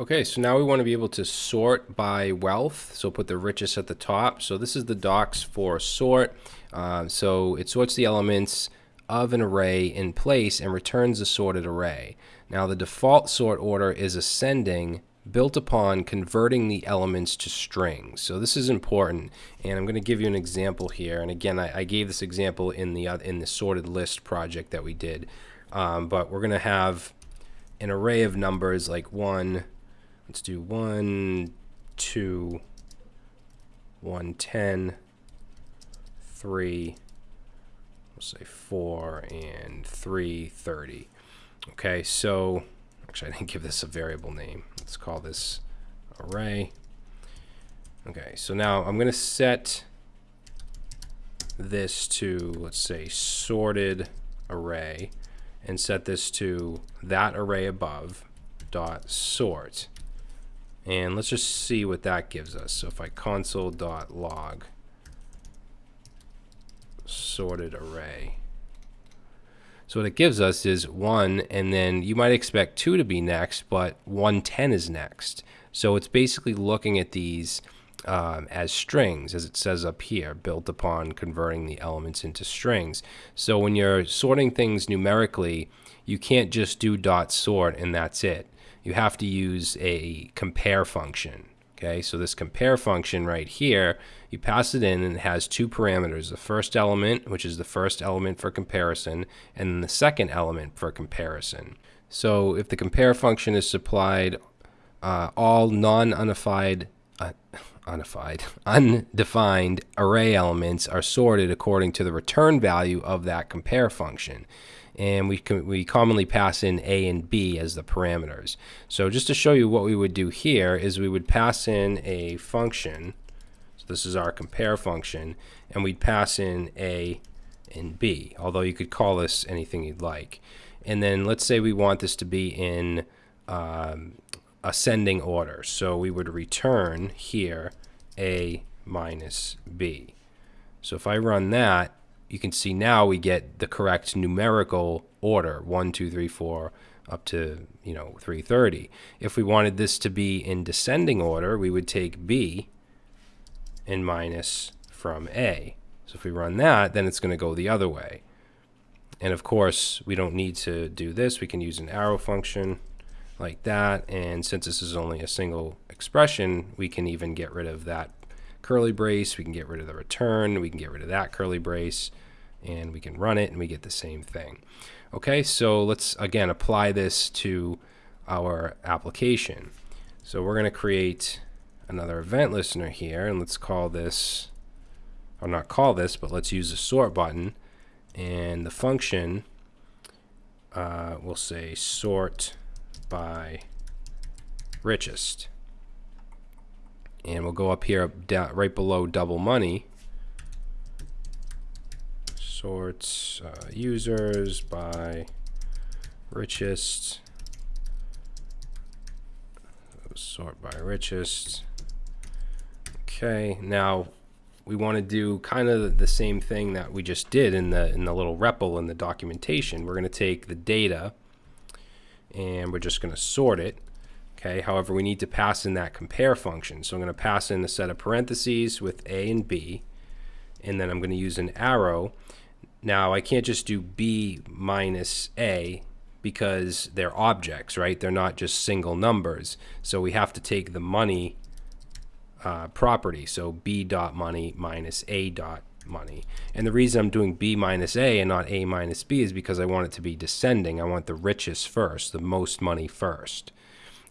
Okay, so now we want to be able to sort by wealth. So put the richest at the top. So this is the docs for sort. Uh, so it sorts the elements of an array in place and returns the sorted array. Now the default sort order is ascending built upon converting the elements to strings. So this is important, and I'm going to give you an example here. And again, I, I gave this example in the uh, in the sorted list project that we did, um, but we're going to have an array of numbers like one, Let's do one, two, one, ten, three, we'll say four, and three, thirty. Okay, so actually I didn't give this a variable name. Let's call this array. Okay, so now I'm going to set this to, let's say, sorted array and set this to that array above dot sort. And let's just see what that gives us. So if I console.log sorted array. So what it gives us is 1, and then you might expect 2 to be next, but 110 is next. So it's basically looking at these um, as strings, as it says up here, built upon converting the elements into strings. So when you're sorting things numerically, you can't just do dot sort and that's it you have to use a compare function. Okay, so this compare function right here, you pass it in and it has two parameters. The first element, which is the first element for comparison, and the second element for comparison. So if the compare function is supplied, uh, all non-unified, uh, unified, undefined array elements are sorted according to the return value of that compare function and we, we commonly pass in A and B as the parameters. So just to show you what we would do here is we would pass in a function, so this is our compare function, and we'd pass in A and B, although you could call this anything you'd like. And then let's say we want this to be in um, ascending order. So we would return here A minus B. So if I run that, you can see now we get the correct numerical order, 1, 2, 3, 4, up to, you know, 330. If we wanted this to be in descending order, we would take B and minus from A. So if we run that, then it's going to go the other way. And of course, we don't need to do this. We can use an arrow function like that. And since this is only a single expression, we can even get rid of that curly brace. We can get rid of the return. We can get rid of that curly brace. And we can run it and we get the same thing. Okay, so let's again apply this to our application. So we're going to create another event listener here and let's call this, or not call this, but let's use the sort button and the function uh, we'll say sort by richest. And we'll go up here down, right below double money. Sorts uh, users by richest. Sort by richest. Okay now we want to do kind of the same thing that we just did in the in the little REPL in the documentation. We're going to take the data and we're just going to sort it Okay, however, we need to pass in that compare function. So I'm going to pass in a set of parentheses with A and B, and then I'm going to use an arrow. Now, I can't just do B minus A because they're objects, right? They're not just single numbers. So we have to take the money uh, property. So B dot money minus A dot money. And the reason I'm doing B minus A and not A minus B is because I want it to be descending. I want the richest first, the most money first.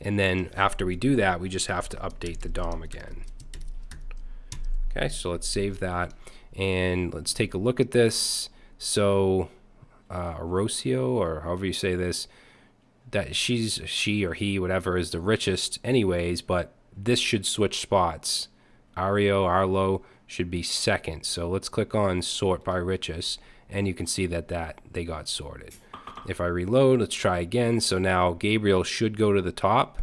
And then after we do that, we just have to update the DOM again. Okay, so let's save that. And let's take a look at this. So uh, Orosio, or however you say this, that she's, she or he, whatever, is the richest anyways, but this should switch spots. Ario, Arlo should be second. So let's click on sort by richest, and you can see that, that they got sorted. If I reload, let's try again. So now Gabriel should go to the top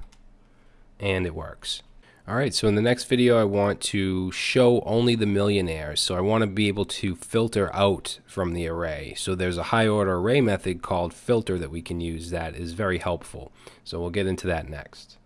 and it works. All right, so in the next video, I want to show only the millionaires. So I want to be able to filter out from the array. So there's a high order array method called filter that we can use that is very helpful. So we'll get into that next.